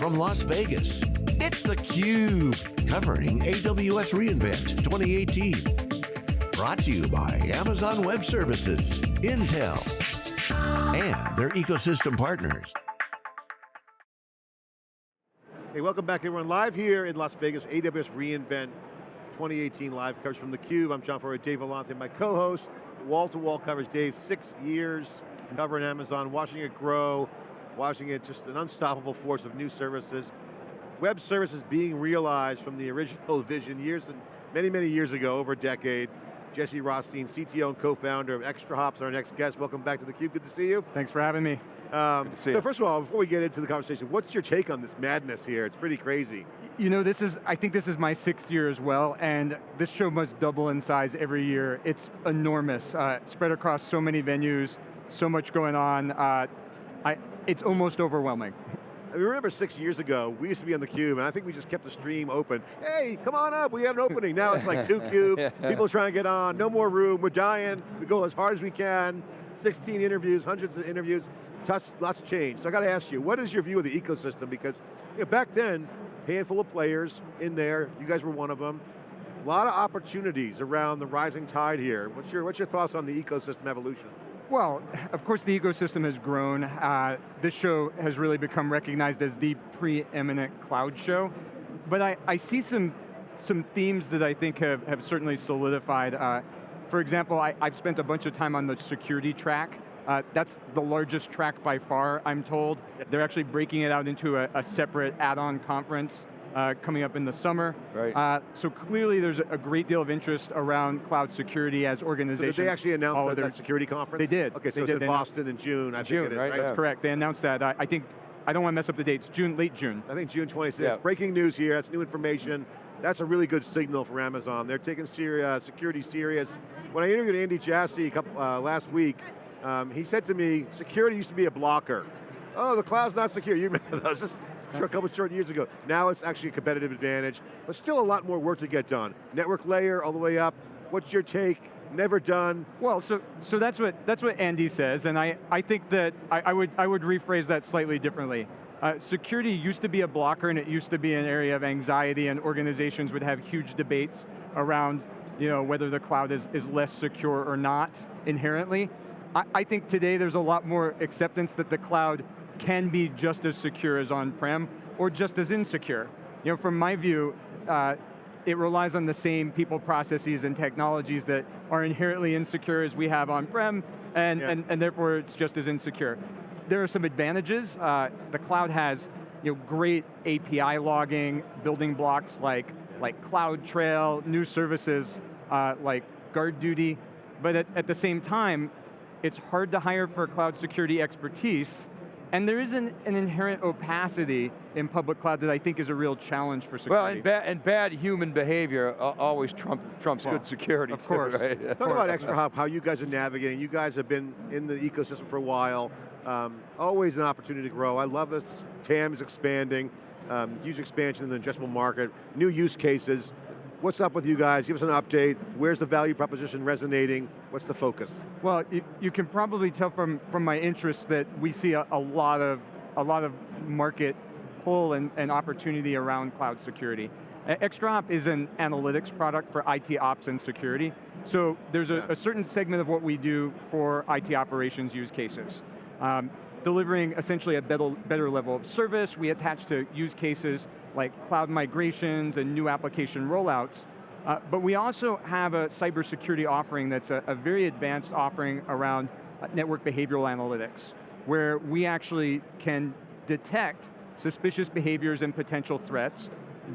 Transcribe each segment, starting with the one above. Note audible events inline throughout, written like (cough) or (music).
from Las Vegas, it's theCUBE, covering AWS reInvent 2018. Brought to you by Amazon Web Services, Intel, and their ecosystem partners. Hey, welcome back everyone. Live here in Las Vegas, AWS reInvent 2018 live coverage from theCUBE. I'm John Furrier, Dave Vellante, my co-host. Wall-to-wall coverage, Dave, six years covering Amazon, watching it grow, watching it just an unstoppable force of new services. Web services being realized from the original (laughs) vision years and many, many years ago, over a decade. Jesse Rothstein, CTO and co-founder of ExtraHop's our next guest. Welcome back to theCUBE, good to see you. Thanks for having me. Um, so you. first of all, before we get into the conversation, what's your take on this madness here? It's pretty crazy. You know, this is, I think this is my sixth year as well, and this show must double in size every year. It's enormous, uh, spread across so many venues, so much going on. Uh, I, it's almost overwhelming. I remember six years ago, we used to be on theCUBE, and I think we just kept the stream open. Hey, come on up, we have an opening. Now it's like two (laughs) cube, people trying to get on, no more room, we're dying, we go as hard as we can, 16 interviews, hundreds of interviews, touch, lots of change. So I got to ask you, what is your view of the ecosystem? Because you know, back then, handful of players in there, you guys were one of them, a lot of opportunities around the rising tide here. What's your, what's your thoughts on the ecosystem evolution? Well, of course the ecosystem has grown. Uh, this show has really become recognized as the preeminent cloud show. But I, I see some, some themes that I think have, have certainly solidified. Uh, for example, I, have spent a bunch of time on the security track. Uh, that's the largest track by far, I'm told. They're actually breaking it out into a, a separate add-on conference uh, coming up in the summer. Right. Uh, so clearly there's a great deal of interest around cloud security as organizations. So did they actually announce that, their, that security conference? They did. Okay, so it's in Boston in June, I June, think right? right? That's correct, they announced that. I, I, think, I don't want to mess up the dates, June, late June. I think June 26th. Yeah. Breaking news here, that's new information. That's a really good signal for Amazon. They're taking uh, security serious. When I interviewed Andy Jassy a couple, uh, last week, um, he said to me, security used to be a blocker. Oh, the cloud's not secure. You remember (laughs) those? A couple short years ago. Now it's actually a competitive advantage, but still a lot more work to get done. Network layer all the way up. What's your take? Never done. Well, so so that's what that's what Andy says, and I I think that I, I would I would rephrase that slightly differently. Uh, security used to be a blocker and it used to be an area of anxiety and organizations would have huge debates around you know, whether the cloud is, is less secure or not inherently. I, I think today there's a lot more acceptance that the cloud can be just as secure as on-prem or just as insecure. You know, from my view, uh, it relies on the same people, processes, and technologies that are inherently insecure as we have on-prem, and, yeah. and, and therefore it's just as insecure. There are some advantages. Uh, the cloud has you know, great API logging, building blocks like, like CloudTrail, new services uh, like GuardDuty, but at, at the same time, it's hard to hire for cloud security expertise and there is an, an, inherent opacity in public cloud that I think is a real challenge for security. Well, and, ba and bad human behavior uh, always trump, trumps well, good security. Of course. right? Talk about ExtraHop, how you guys are navigating. You guys have been in the ecosystem for a while. Um, always an opportunity to grow. I love this. TAM is expanding. Um, huge expansion in the addressable market. New use cases. What's up with you guys? Give us an update. Where's the value proposition resonating? What's the focus? Well, you, you can probably tell from, from my interests that we see a, a lot of a lot of market pull and, and opportunity around cloud security. ExtraHop is an analytics product for IT ops and security. So there's a, a certain segment of what we do for IT operations use cases. Um, delivering essentially a better, better level of service. We attach to use cases like cloud migrations and new application rollouts. Uh, but we also have a cybersecurity offering that's a, a very advanced offering around uh, network behavioral analytics, where we actually can detect suspicious behaviors and potential threats,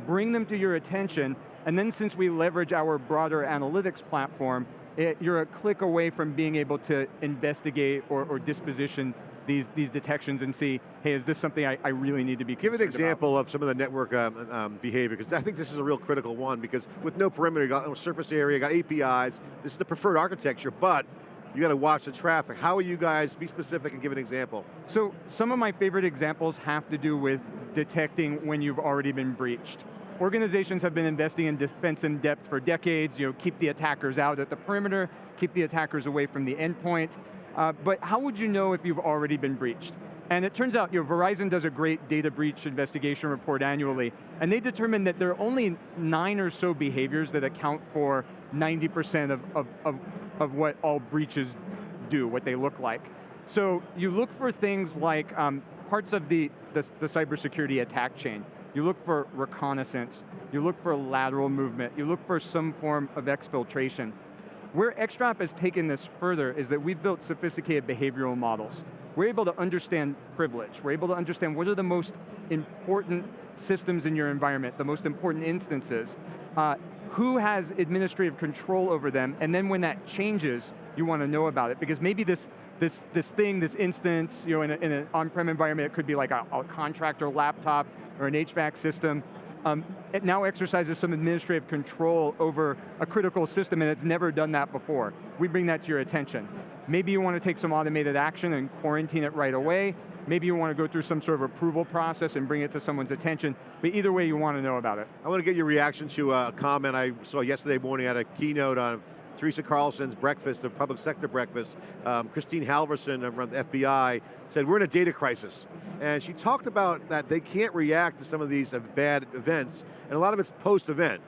bring them to your attention, and then since we leverage our broader analytics platform, it, you're a click away from being able to investigate or, or disposition these, these detections and see, hey, is this something I, I really need to be Give an example about? of some of the network um, um, behavior, because I think this is a real critical one, because with no perimeter, you got no surface area, you got APIs, this is the preferred architecture, but you got to watch the traffic. How are you guys, be specific and give an example. So, some of my favorite examples have to do with detecting when you've already been breached. Organizations have been investing in defense in depth for decades, you know, keep the attackers out at the perimeter, keep the attackers away from the endpoint. Uh, but how would you know if you've already been breached? And it turns out, you know, Verizon does a great data breach investigation report annually, and they determined that there are only nine or so behaviors that account for 90% of, of, of, of what all breaches do, what they look like. So you look for things like um, parts of the, the, the cybersecurity attack chain. You look for reconnaissance, you look for lateral movement, you look for some form of exfiltration. Where ExtraHop has taken this further is that we've built sophisticated behavioral models. We're able to understand privilege. We're able to understand what are the most important systems in your environment, the most important instances, uh, who has administrative control over them, and then when that changes, you want to know about it, because maybe this, this, this thing, this instance, you know, in, a, in an on-prem environment, it could be like a, a contractor laptop or an HVAC system, um, it now exercises some administrative control over a critical system and it's never done that before. We bring that to your attention. Maybe you want to take some automated action and quarantine it right away. Maybe you want to go through some sort of approval process and bring it to someone's attention, but either way you want to know about it. I want to get your reaction to a comment I saw yesterday morning at a keynote on Teresa Carlson's breakfast, the public sector breakfast, um, Christine Halverson from the FBI said, we're in a data crisis. And she talked about that they can't react to some of these bad events, and a lot of it's post-event.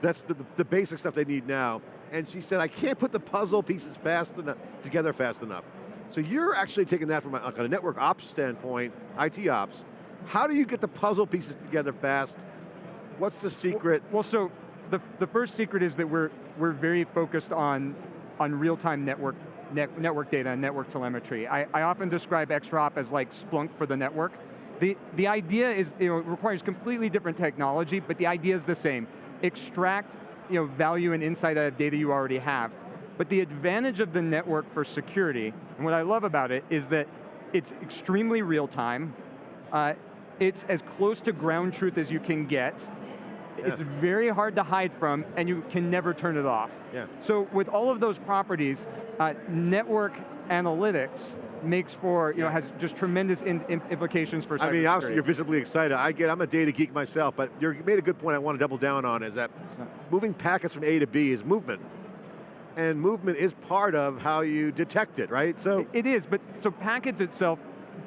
That's the, the, basic stuff they need now. And she said, I can't put the puzzle pieces fast enough, together fast enough. So you're actually taking that from a, like a network ops standpoint, IT ops. How do you get the puzzle pieces together fast? What's the secret? Well, well so the, the first secret is that we're, we're very focused on, on real-time network, net, network data and network telemetry. I, I often describe ExtraHop as like Splunk for the network. The, the idea is, you know, it requires completely different technology, but the idea is the same. Extract you know, value and insight out of data you already have. But the advantage of the network for security, and what I love about it, is that it's extremely real time, uh, it's as close to ground truth as you can get, yeah. It's very hard to hide from, and you can never turn it off. Yeah. So with all of those properties, uh, network analytics makes for, you know, has just tremendous in, in implications for I mean, obviously you're visibly excited. I get, I'm a data geek myself, but you made a good point I want to double down on is that moving packets from A to B is movement. And movement is part of how you detect it, right? So It is, but so packets itself,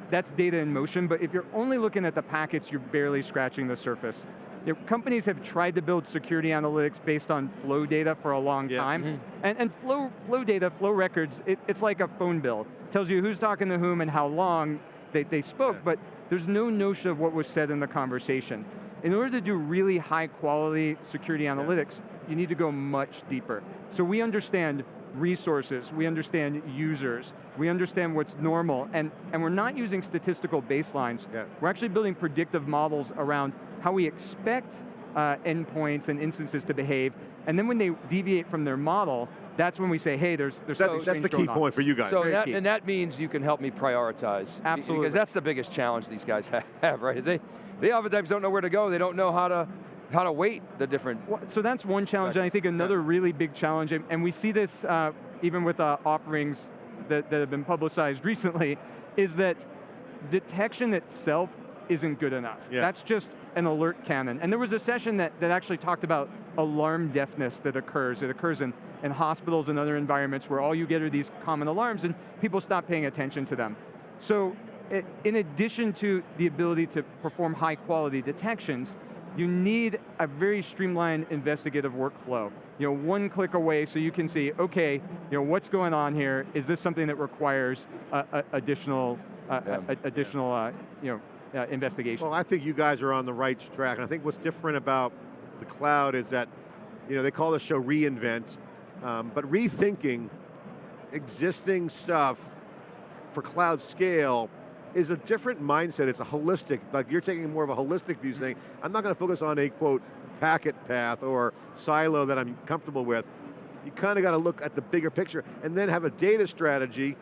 that's data in motion, but if you're only looking at the packets, you're barely scratching the surface. You know, companies have tried to build security analytics based on flow data for a long yeah. time. Mm -hmm. And, and flow, flow data, flow records, it, it's like a phone bill. It tells you who's talking to whom and how long they, they spoke, yeah. but there's no notion of what was said in the conversation. In order to do really high quality security analytics, yeah. you need to go much deeper. So we understand resources, we understand users, we understand what's normal, and, and we're not using statistical baselines. Yeah. We're actually building predictive models around how we expect uh, endpoints and instances to behave, and then when they deviate from their model, that's when we say, hey, there's, there's that, something That's the key point for you guys. So that, and that means you can help me prioritize. Absolutely. Because that's the biggest challenge these guys (laughs) have, right? They, they oftentimes don't know where to go, they don't know how to how to weight the different. So that's one challenge, and I think another yeah. really big challenge, and we see this uh, even with uh, offerings that, that have been publicized (laughs) recently, is that detection itself isn't good enough. Yeah. That's just an alert cannon. And there was a session that, that actually talked about alarm deafness that occurs. It occurs in, in hospitals and other environments where all you get are these common alarms and people stop paying attention to them. So it, in addition to the ability to perform high quality detections, you need a very streamlined investigative workflow. You know, one click away so you can see, okay, you know, what's going on here? Is this something that requires uh, uh, additional, uh, yeah. additional, uh, you know, uh, investigation. Well, I think you guys are on the right track, and I think what's different about the cloud is that, you know, they call the show reInvent, um, but rethinking existing stuff for cloud scale is a different mindset. It's a holistic, like you're taking more of a holistic view saying, I'm not going to focus on a quote, packet path or silo that I'm comfortable with. You kind of got to look at the bigger picture and then have a data strategy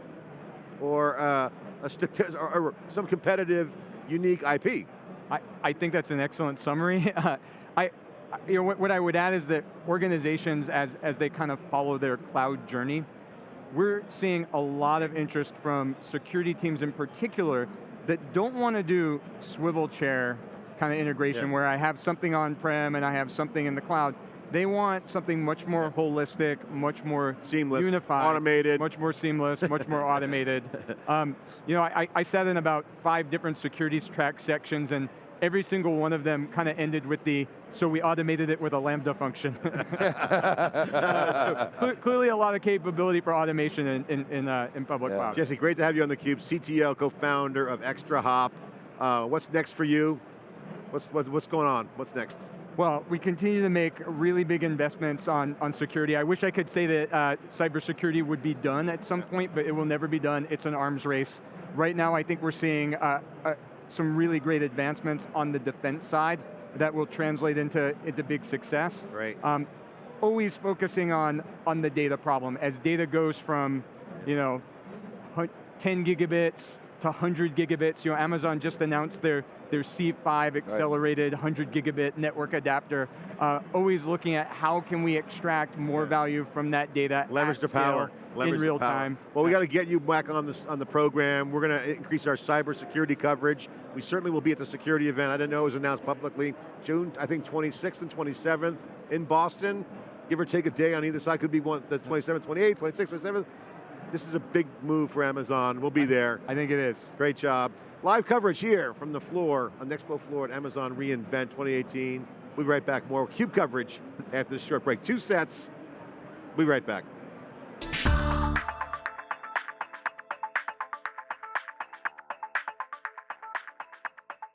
or, uh, a or, or some competitive unique IP. I, I think that's an excellent summary. (laughs) I, you know, what, what I would add is that organizations, as, as they kind of follow their cloud journey, we're seeing a lot of interest from security teams in particular that don't want to do swivel chair kind of integration yeah. where I have something on-prem and I have something in the cloud. They want something much more holistic, much more Seamless, unified, automated. much more seamless, much more (laughs) automated. Um, you know, I, I sat in about five different securities track sections, and every single one of them kind of ended with the, so we automated it with a Lambda function. (laughs) Uh, so cle- clearly a lot of capability for automation in, in, in, uh, in public Yeah. cloud. Jesse, great to have you on theCUBE, CTO, co-founder of Extra Hop. Uh, what's next for you? What's, what, what's going on? What's next? Well, we continue to make really big investments on, on security. I wish I could say that uh, cybersecurity would be done at some point, but it will never be done. It's an arms race. Right now, I think we're seeing uh, uh, some really great advancements on the defense side that will translate into, into big success. Right. Um, always focusing on, on the data problem. As data goes from, you know, 10 gigabits to 100 gigabits, you know, Amazon just announced their, their C5 accelerated 100 gigabit network adapter. Uh, always looking at how can we extract more value from that data Leverage the power. Leverage in real power. time. Well, we got to get you back on this on the program. We're going to increase our cybersecurity coverage. We certainly will be at the security event. I didn't know it was announced publicly. June, I think 26th and 27th in Boston. Give or take a day on either side. Could be one the 27th, 28th, 26th, 27th. This is a big move for Amazon. We'll be there. I think it is. Great job. Live coverage here from the floor, on the expo floor at Amazon reInvent 2018. We'll be right back. More CUBE coverage after this short break. Two sets. We'll be right back.